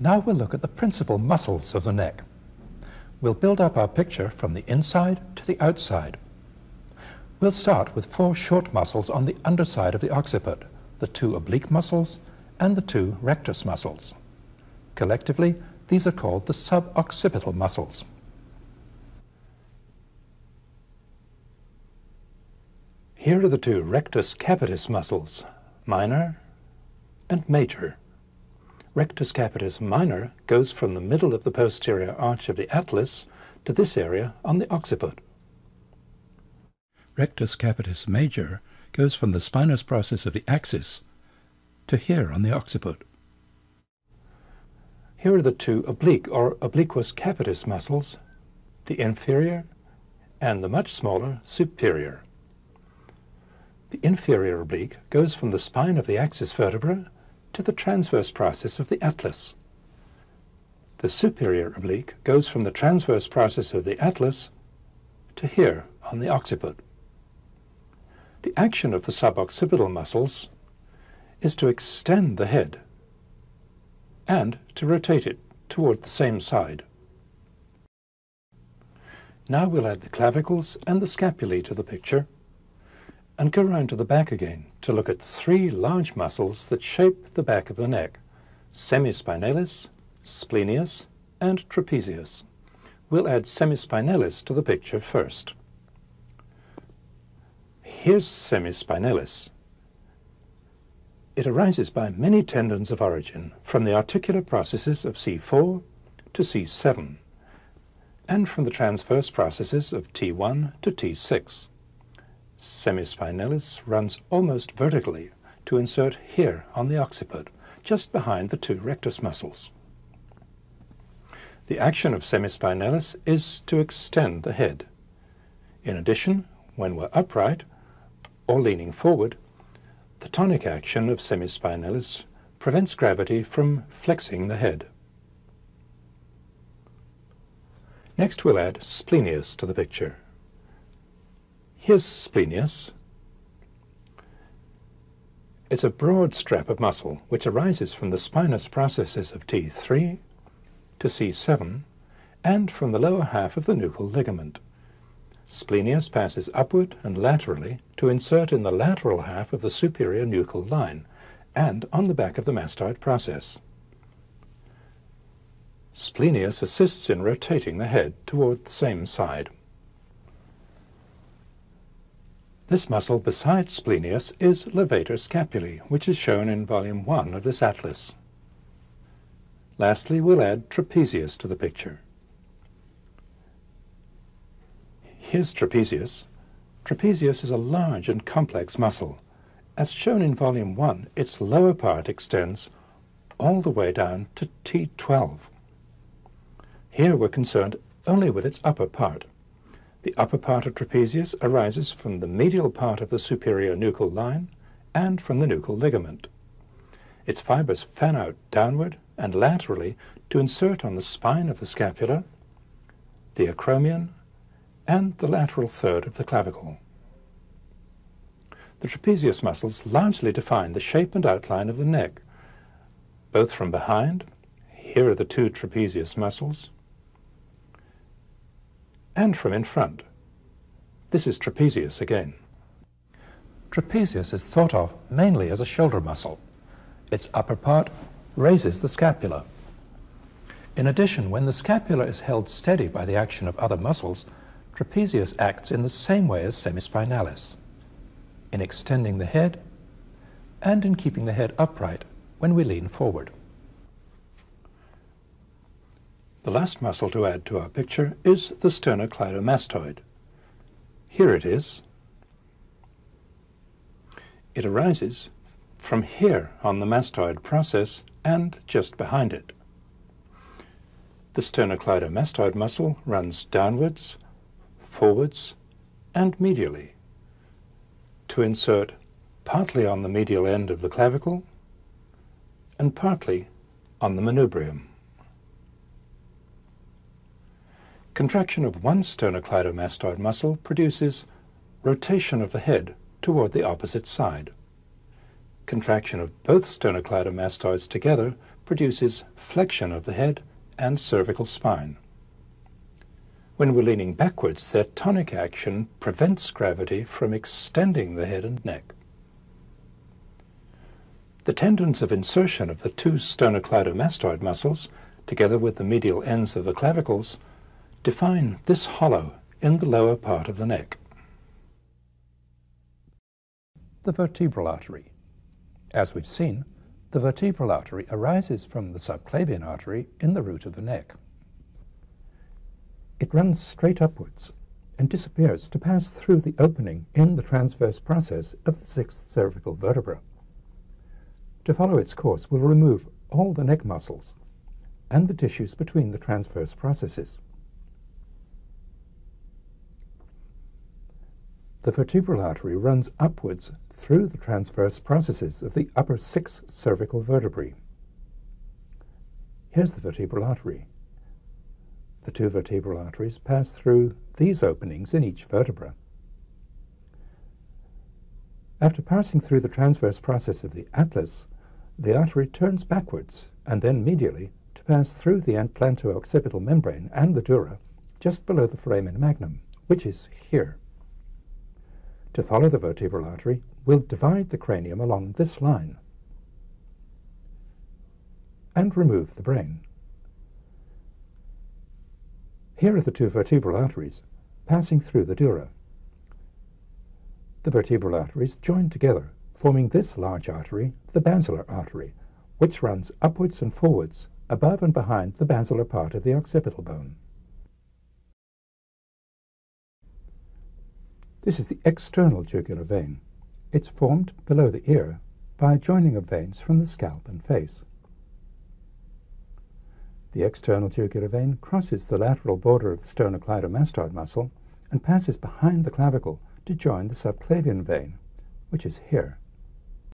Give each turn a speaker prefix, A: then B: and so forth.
A: Now we'll look at the principal muscles of the neck. We'll build up our picture from the inside to the outside. We'll start with four short muscles on the underside of the occiput, the two oblique muscles and the two rectus muscles. Collectively, these are called the suboccipital muscles. Here are the two rectus capitis muscles, minor and major. Rectus capitis minor goes from the middle of the posterior arch of the atlas to this area on the occiput. Rectus capitis major goes from the spinous process of the axis to here on the occiput. Here are the two oblique or obliquus capitis muscles, the inferior and the much smaller superior. The inferior oblique goes from the spine of the axis vertebra to the transverse process of the atlas. The superior oblique goes from the transverse process of the atlas to here on the occiput. The action of the suboccipital muscles is to extend the head and to rotate it toward the same side. Now we'll add the clavicles and the scapulae to the picture and go round to the back again to look at three large muscles that shape the back of the neck, semispinalis, splenius, and trapezius. We'll add semispinalis to the picture first. Here's semispinalis. It arises by many tendons of origin from the articular processes of C4 to C7 and from the transverse processes of T1 to T6 semispinalis runs almost vertically to insert here on the occiput, just behind the two rectus muscles. The action of semispinalis is to extend the head. In addition, when we're upright or leaning forward, the tonic action of semispinalis prevents gravity from flexing the head. Next we'll add splenius to the picture. Here's splenius. It's a broad strap of muscle which arises from the spinous processes of T3 to C7 and from the lower half of the nuchal ligament. Splenius passes upward and laterally to insert in the lateral half of the superior nuchal line and on the back of the mastoid process. Splenius assists in rotating the head toward the same side. This muscle besides splenius is levator scapulae, which is shown in volume 1 of this atlas. Lastly, we'll add trapezius to the picture. Here's trapezius. Trapezius is a large and complex muscle. As shown in volume 1, its lower part extends all the way down to T12. Here we're concerned only with its upper part. The upper part of trapezius arises from the medial part of the superior nuchal line and from the nuchal ligament. Its fibers fan out downward and laterally to insert on the spine of the scapula, the acromion, and the lateral third of the clavicle. The trapezius muscles largely define the shape and outline of the neck, both from behind, here are the two trapezius muscles, and from in front. This is trapezius again. Trapezius is thought of mainly as a shoulder muscle. Its upper part raises the scapula. In addition, when the scapula is held steady by the action of other muscles, trapezius acts in the same way as semispinalis, in extending the head and in keeping the head upright when we lean forward. The last muscle to add to our picture is the sternocleidomastoid. Here it is. It arises from here on the mastoid process and just behind it. The sternocleidomastoid muscle runs downwards, forwards, and medially to insert partly on the medial end of the clavicle and partly on the manubrium. Contraction of one sternocleidomastoid muscle produces rotation of the head toward the opposite side. Contraction of both sternocleidomastoids together produces flexion of the head and cervical spine. When we're leaning backwards, that tonic action prevents gravity from extending the head and neck. The tendons of insertion of the two sternocleidomastoid muscles, together with the medial ends of the clavicles, define this hollow in the lower part of the neck. The vertebral artery. As we've seen, the vertebral artery arises from the subclavian artery in the root of the neck. It runs straight upwards and disappears to pass through the opening in the transverse process of the sixth cervical vertebra. To follow its course will remove all the neck muscles and the tissues between the transverse processes. The vertebral artery runs upwards through the transverse processes of the upper six cervical vertebrae. Here's the vertebral artery. The two vertebral arteries pass through these openings in each vertebra. After passing through the transverse process of the atlas, the artery turns backwards and then medially to pass through the atlanto-occipital membrane and the dura just below the foramen magnum, which is here. To follow the vertebral artery, we'll divide the cranium along this line and remove the brain. Here are the two vertebral arteries passing through the dura. The vertebral arteries join together, forming this large artery, the basilar artery, which runs upwards and forwards above and behind the basilar part of the occipital bone. This is the external jugular vein. It's formed below the ear by a joining of veins from the scalp and face. The external jugular vein crosses the lateral border of the sternocleidomastoid muscle and passes behind the clavicle to join the subclavian vein, which is here.